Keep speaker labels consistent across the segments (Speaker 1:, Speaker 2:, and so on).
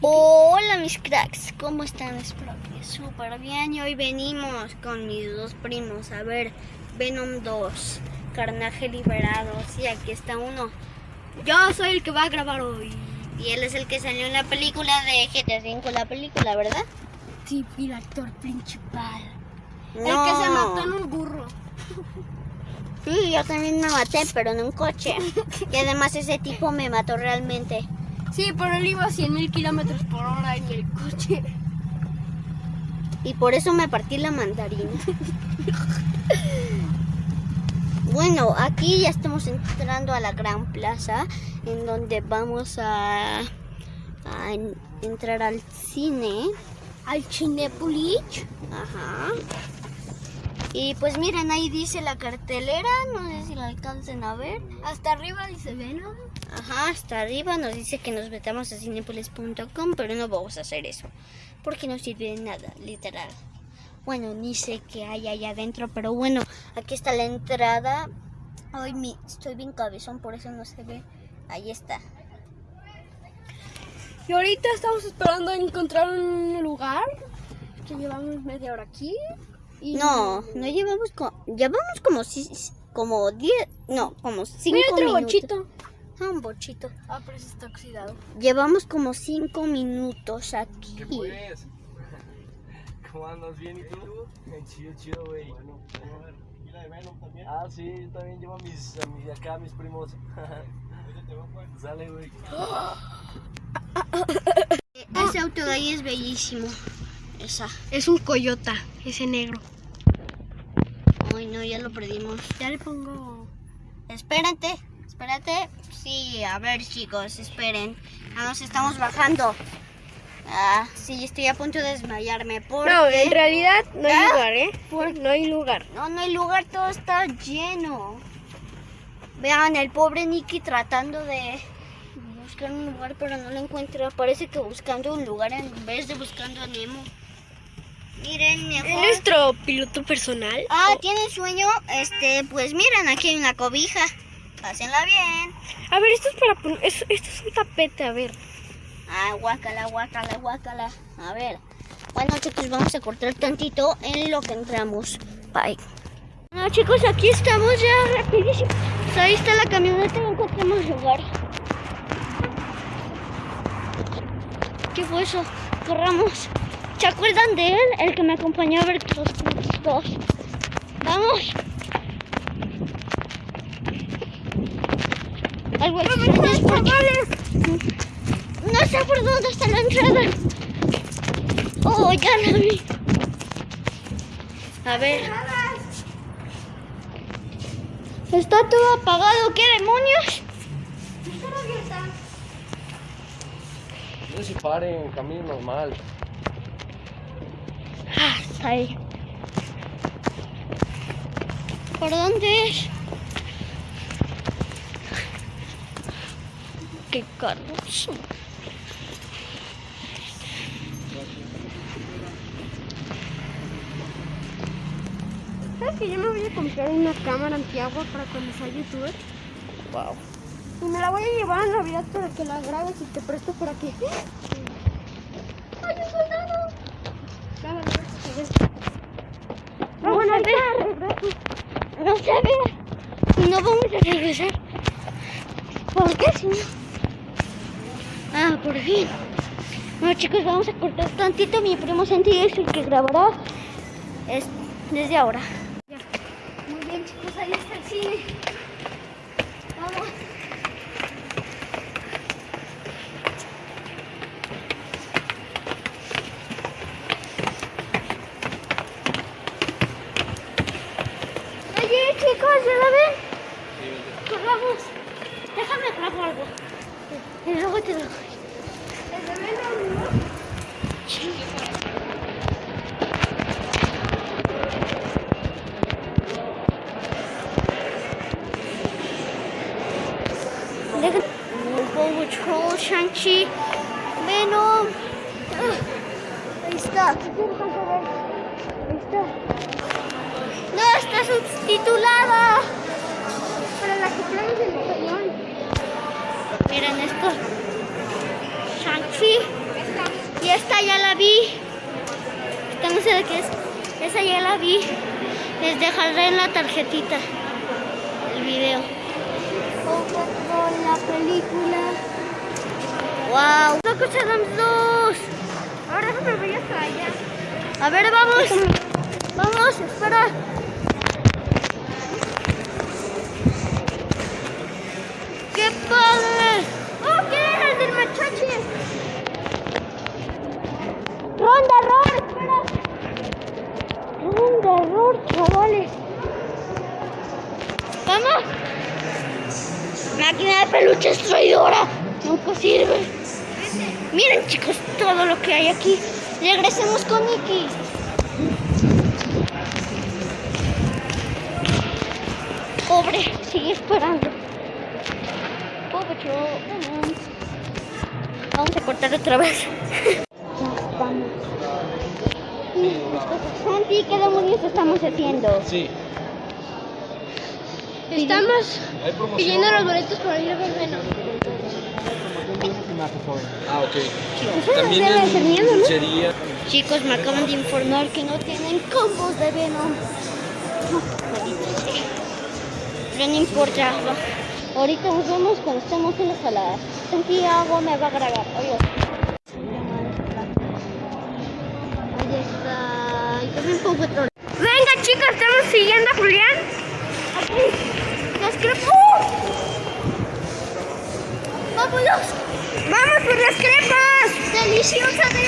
Speaker 1: Hola mis cracks, ¿cómo están? Espero que súper bien y hoy venimos con mis dos primos a ver Venom 2, Carnaje Liberado. Sí, aquí está uno. Yo soy el que va a grabar hoy. Y él es el que salió en la película de GTA V, la película, ¿verdad?
Speaker 2: Sí, el actor principal.
Speaker 1: No.
Speaker 2: El que se mató en un burro.
Speaker 1: Sí, yo también me maté, pero en un coche. Y además ese tipo me mató realmente.
Speaker 2: Sí, pero él iba a 100 mil kilómetros por hora en el coche.
Speaker 1: Y por eso me partí la mandarina. Bueno, aquí ya estamos entrando a la gran plaza en donde vamos a, a en- entrar al cine.
Speaker 2: Al Cinepolis.
Speaker 1: Ajá. Y pues miren, ahí dice la cartelera, no sé si la alcancen a ver.
Speaker 2: Hasta arriba dice Venom.
Speaker 1: Ajá, hasta arriba nos dice que nos metamos a cinepolis.com, pero no vamos a hacer eso, porque no sirve de nada, literal. Bueno, ni sé qué hay allá adentro, pero bueno, aquí está la entrada. Hoy mi, estoy bien cabezón, por eso no se ve. Ahí está.
Speaker 2: Y ahorita estamos esperando encontrar un lugar. Que llevamos media hora aquí. Y
Speaker 1: No, no llevamos como, llevamos como si, como 10, no, como 5
Speaker 2: Mira otro
Speaker 1: minutos.
Speaker 2: bochito.
Speaker 1: Ah, un bochito.
Speaker 2: Ah, pero ese está oxidado.
Speaker 1: Llevamos como 5 minutos aquí.
Speaker 3: ¿Qué pues? ¿Cómo andas? ¿Bien y tú? Chido, chido, güey. ¿Y la de Venom también? Ah, sí, yo también llevo a mis, a mis acá, a mis primos. Sale, güey.
Speaker 1: Ese auto de ahí es bellísimo. Esa.
Speaker 2: Es un coyota, ese negro.
Speaker 1: Ay, no, ya lo perdimos.
Speaker 2: Ya le pongo.
Speaker 1: Espérate, espérate. Sí, a ver, chicos, esperen. Ya nos estamos bajando. Ah, sí, estoy a punto de desmayarme. Porque...
Speaker 2: No, en realidad no hay
Speaker 1: ¿Ah?
Speaker 2: lugar, ¿eh? No hay lugar.
Speaker 1: No, no hay lugar, todo está lleno. Vean, el pobre Nicky tratando de buscar un lugar, pero no lo encuentra. Parece que buscando un lugar en vez de buscando a Nemo. Miren,
Speaker 2: ¿Es
Speaker 1: mejor.
Speaker 2: nuestro piloto personal?
Speaker 1: Ah, ¿tienen sueño? Este, pues miren, aquí hay una cobija. Pásenla bien.
Speaker 2: A ver, esto es para poner. es- Esto es un tapete, a ver.
Speaker 1: Ah, guácala, guácala, guácala. A ver. Bueno, chicos, vamos a cortar tantito en lo que entramos. Bye. Bueno, chicos, aquí estamos ya rapidísimo. Pues ahí está la camioneta, no encontramos lugar. ¿Qué fue eso? Corramos. ¿Se acuerdan de él? El que me acompañó a ver los dos. Vamos. Algo. No sé por dónde está la entrada. Oh, ya la vi. A ver. Está todo apagado. ¿Qué demonios?
Speaker 3: No se paren, camino normal.
Speaker 1: Ahí. ¿Por dónde es? Qué carroso.
Speaker 2: ¿Sabes que yo me voy a comprar una cámara antiagua para cuando sea youtuber?
Speaker 1: Wow.
Speaker 2: Y me la voy a llevar a Navidad para que la grabes y te presto por aquí. ¡Ay, un soldado! Cámara, a ver.
Speaker 1: No, bueno, a ver. Y no vamos a regresar. ¿Por qué si no? Ah, por fin. Bueno chicos, vamos a cortar tantito. Mi primo Santi es el que grabará es desde ahora. Muy bien chicos, ahí está el cine. Vamos. Oye chicos, ¿ya la ven? Corramos. Déjame trago algo. Y luego te lo doy. Sí. Shang-Chi, Venom. Ah, Ahí está. Ahí está. No, está subtitulada.
Speaker 2: Para la que traes en español.
Speaker 1: Miren esto. Shang-Chi, esta ya la vi. Esta no sé de qué es. Esa ya la vi. Les dejaré en la tarjetita el video.
Speaker 2: La película.
Speaker 1: ¡Wow! ¡Loco Adams 2!
Speaker 2: Ahora déjame voy hasta allá.
Speaker 1: A ver, vamos. Vamos, espera. Regresemos con Nicky. Pobre, sigue esperando. Pobre vamos. Vamos a cortar otra vez. Santi, ¿qué demonios estamos haciendo?
Speaker 3: Sí.
Speaker 2: Estamos pidiendo los boletos para ir a ver
Speaker 3: Ah, ok.
Speaker 2: Eso
Speaker 3: También
Speaker 2: debe
Speaker 3: en
Speaker 2: ser miedo, ¿no?
Speaker 3: sería
Speaker 1: Chicos, me acaban de informar que no tienen combos de Venom. Pero no importa. Ahorita nos vemos cuando estemos en la sala. Santiago me va a grabar. Adiós. Ahí está.
Speaker 2: Venga, chicos, estamos siguiendo a Julián.
Speaker 1: Aquí. ¡Las crepas! ¡Vámonos!
Speaker 2: ¡Vamos por las crepas!
Speaker 1: ¡Deliciosa de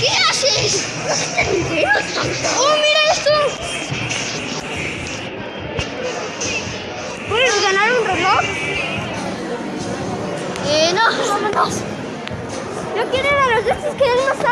Speaker 1: ¿Qué haces? ¿No?
Speaker 2: ¡Oh, mira esto! ¿Puedes ganar un reloj?
Speaker 1: Eh, no, vámonos.
Speaker 2: Yo quiero ir a los de estos que dan masaje. Julián,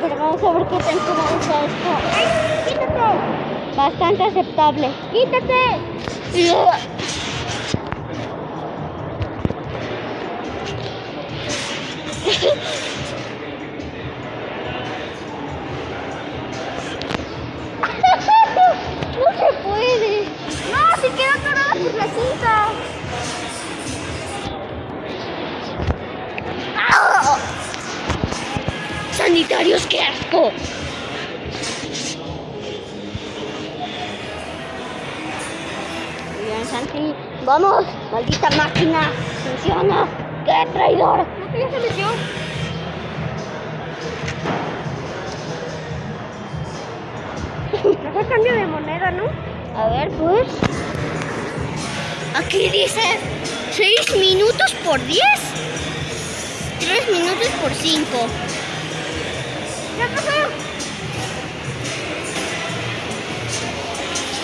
Speaker 1: Ver, vamos a ver qué me gusta esto.
Speaker 2: ¡Ay, quítate!
Speaker 1: Bastante aceptable.
Speaker 2: ¡Quítate!
Speaker 1: Vamos, maldita máquina. Funciona. ¡Qué traidor!
Speaker 2: ¿No ya se metió? Mejor cambio de moneda, ¿no?
Speaker 1: A ver, pues. Aquí dice 6 minutos por 10. 3 minutos por 5.
Speaker 2: ¿Qué pasó?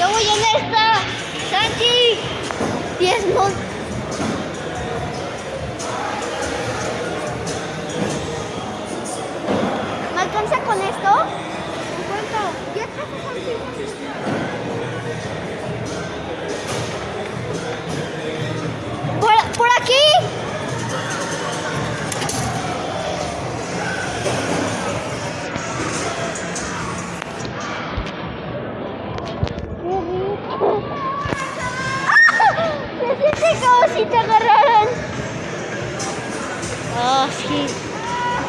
Speaker 1: Yo voy en esta. Santi.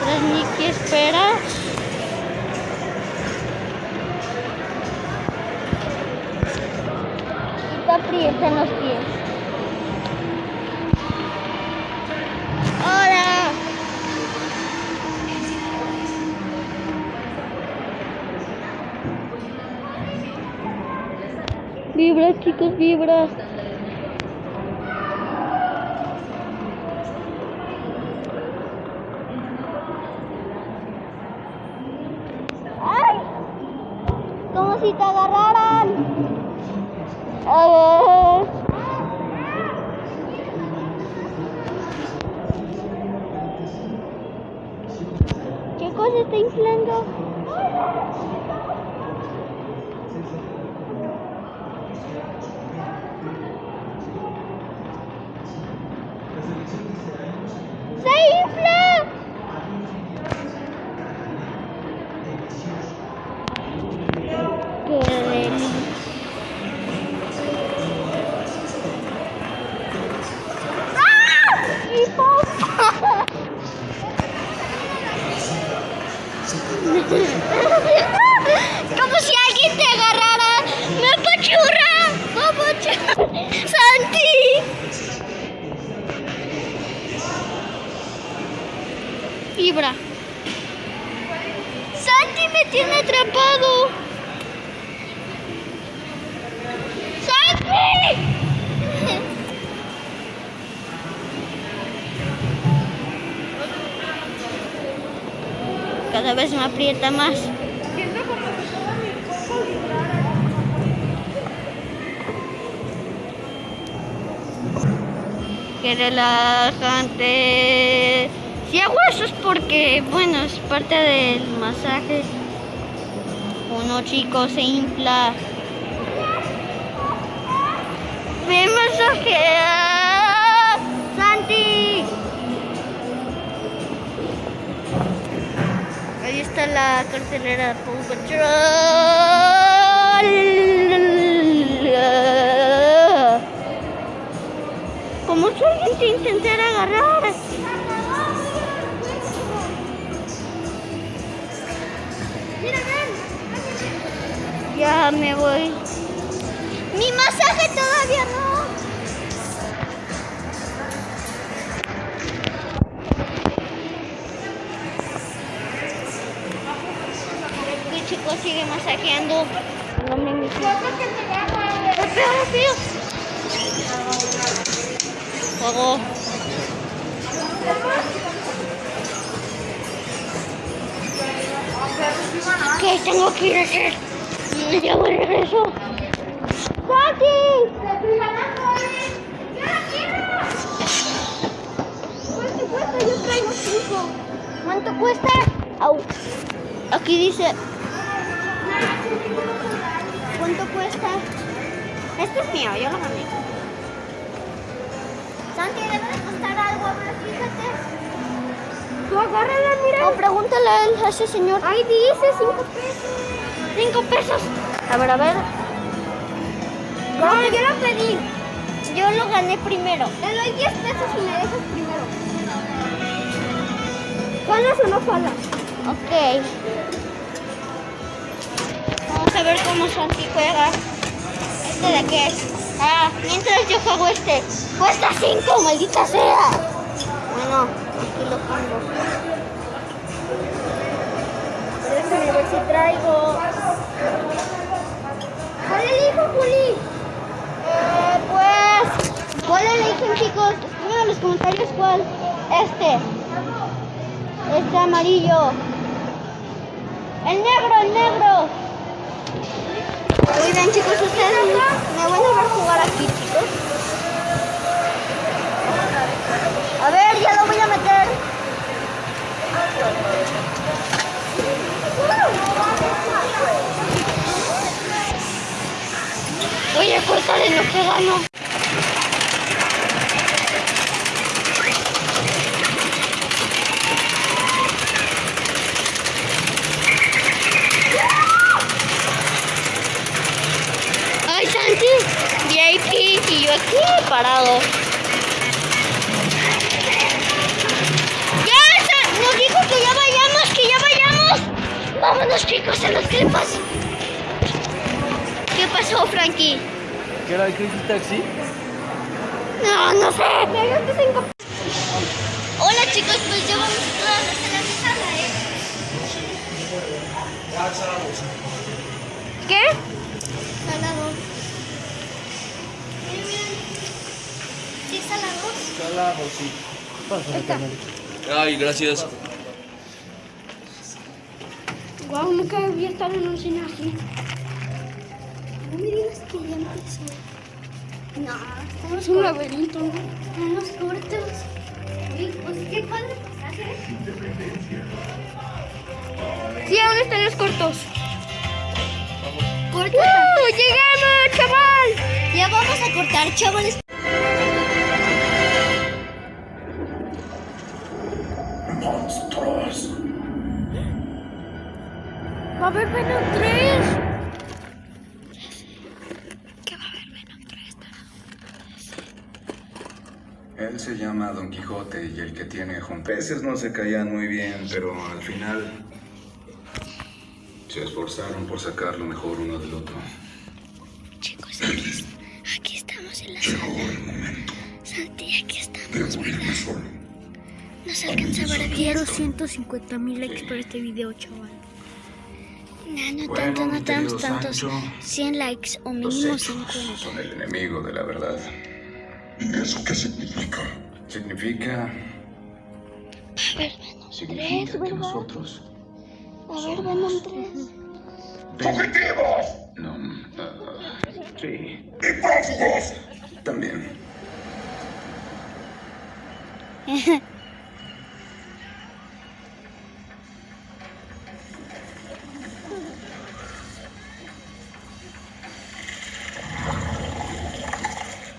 Speaker 1: Tras Nicky espera. Y te aprietan los pies. Hola. Vibra, chicos, vibra. Como si te agarraran. ¿Qué cosa está inflando? Como si alguien te agarrara. ¡Me apachurra! ¡Me apachurra! ¡Santi! Fibra. ¡Santi me tiene atrapado! Cada vez me aprieta más. Qué relajante. Si hago eso es porque, bueno, es parte del masaje. Uno chico se infla. Me masajea. Ahí está la cartelera Paw Patrol. Fuego. ¿Qué tengo que ir a hacer? Ya voy regreso.
Speaker 2: ¿eh? ¡Yo la quiero! ¿Cuánto cuesta? Yo traigo cinco.
Speaker 1: ¿Cuánto cuesta? Au. Aquí dice. ¿Cuánto cuesta? Este es mío, yo lo gané. Santi, debe de costar algo, ver, fíjate.
Speaker 2: Tú agárrala, mira.
Speaker 1: O pregúntale a él, a ese señor.
Speaker 2: Ahí dice cinco pesos.
Speaker 1: Cinco pesos. A ver, a ver.
Speaker 2: No, yo lo pedí.
Speaker 1: Yo lo gané primero.
Speaker 2: Te doy 10 pesos y me dejas primero. ¿Jalas o no jalas?
Speaker 1: Ok. Vamos a ver cómo Santi juega. ¿Este de qué es? Ah, mientras yo juego este. Cuesta 5, maldita sea. Bueno, aquí lo pongo.
Speaker 2: Déjame ver si traigo. ¿Cuál elijo, Juli?
Speaker 1: Eh, pues, ¿cuál eligen chicos? Escriban en los comentarios cuál. Este. Este amarillo. El negro, el negro. Muy bien chicos, ustedes me van a ver jugar aquí chicos. A ver, ya lo voy a meter. Voy a cortar en lo
Speaker 3: Taxi?
Speaker 1: No, no sé.
Speaker 2: Cinco
Speaker 1: Hola chicos, pues ya vamos todas a la sala, ¿eh? ¿Qué? Salado. Miren, miren. ¿Sí salado?
Speaker 3: Claro, sí. Ay, gracias.
Speaker 2: Wow, nunca había estado en un cine así. No me digas que ya empezó.
Speaker 1: No, estamos
Speaker 2: Es un laberinto, ¿no?
Speaker 1: Estamos cortos. Uy, pues qué padre pasaje.
Speaker 2: Sí, ¿a dónde están los cortos?
Speaker 1: Corta.
Speaker 2: ¡Uh! ¡Llegamos, chaval!
Speaker 1: Ya vamos a cortar, chavales.
Speaker 4: Llama Don Quijote y el que tiene veces no se caían muy bien, pero al final se esforzaron por sacar lo mejor uno del otro.
Speaker 1: Chicos, aquí, es- aquí estamos en la sala. Santi, aquí estamos, ¿verdad? No se alcanza a.
Speaker 2: Quiero 150 mil likes para este video, chaval.
Speaker 1: No, no
Speaker 4: Bueno,
Speaker 1: tanto, no tantos, tantos.
Speaker 4: Sancho,
Speaker 1: 100 likes o
Speaker 4: Los
Speaker 1: mínimo
Speaker 4: hechos
Speaker 1: 50.
Speaker 4: son el enemigo de la verdad.
Speaker 5: ¿Y eso qué significa?
Speaker 4: Significa,
Speaker 1: A ver, Venom
Speaker 4: significa
Speaker 1: 3,
Speaker 4: que
Speaker 1: ¿verdad?
Speaker 4: nosotros
Speaker 1: A ver, Venom 3.
Speaker 5: ¡Fugitivos!
Speaker 4: no, ah, sí,
Speaker 5: ¡Y prófugos!
Speaker 4: también.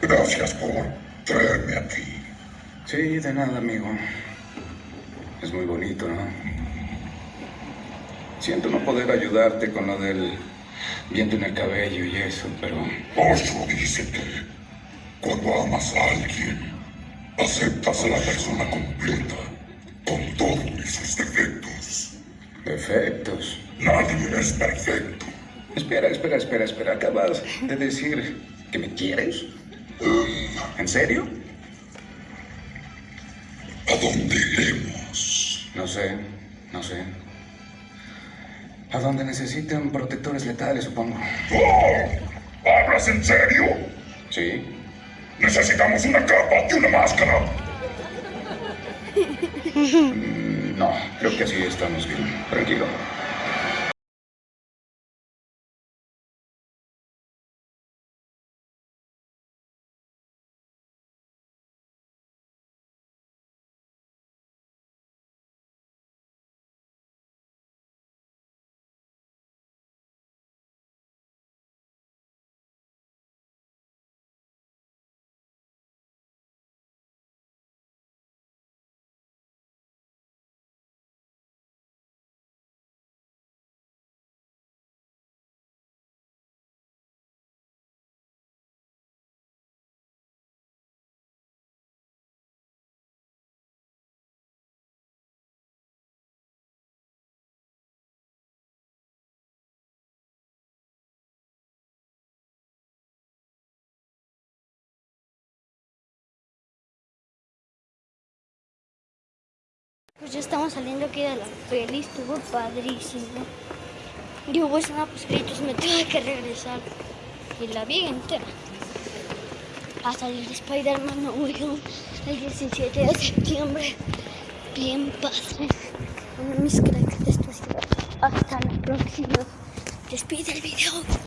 Speaker 5: Gracias por.
Speaker 4: Sí, de nada, amigo. Es muy bonito, ¿no? Siento no poder ayudarte con lo del viento en el cabello y eso, pero
Speaker 5: Osho dice que cuando amas a alguien, aceptas a la persona completa, con todos sus defectos.
Speaker 4: defectos.
Speaker 5: Nadie es perfecto.
Speaker 4: Espera, espera, espera, espera. Acabas de decir que me quieres. ¿En serio?
Speaker 5: ¿A dónde iremos?
Speaker 4: No sé, no sé. A donde necesiten protectores letales, supongo.
Speaker 5: ¡Oh! ¿Hablas en serio?
Speaker 4: Sí.
Speaker 5: Necesitamos una capa y una máscara.
Speaker 4: Mm, No, creo que así estamos bien. Tranquilo.
Speaker 1: Pues ya estamos saliendo aquí de la peli, estuvo padrísimo. Y hubo escena pues créditos, me tuve que regresar. Y la vi entera. A salir de Spider-Man No el 17 de septiembre. Bien padre. Bueno, mis cracks, esto es todo. Hasta la próxima. Despide el video.